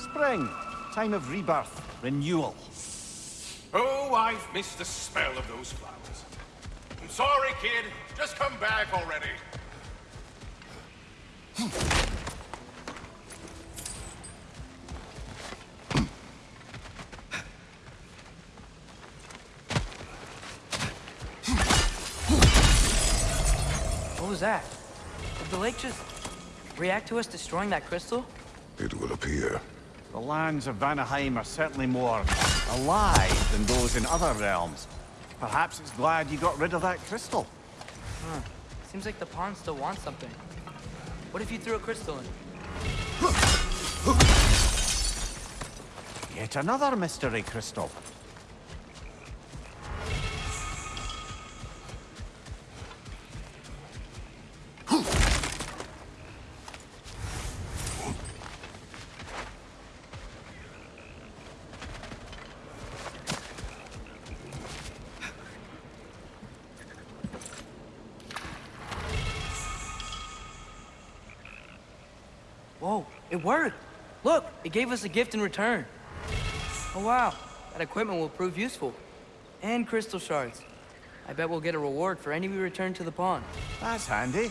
Spring. Time of rebirth. Renewal. Oh, I've missed the smell of those flowers. I'm sorry, kid. Just come back already. What was that? Did the lake just react to us destroying that crystal? It will appear. The lands of Vanaheim are certainly more alive than those in other realms. Perhaps it's glad you got rid of that crystal. Huh. Seems like the pond still wants something. What if you threw a crystal in? Yet another mystery crystal. Whoa, it worked! Look, it gave us a gift in return. Oh wow, that equipment will prove useful. And crystal shards. I bet we'll get a reward for any we return to the pond. That's handy.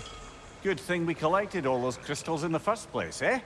Good thing we collected all those crystals in the first place, eh?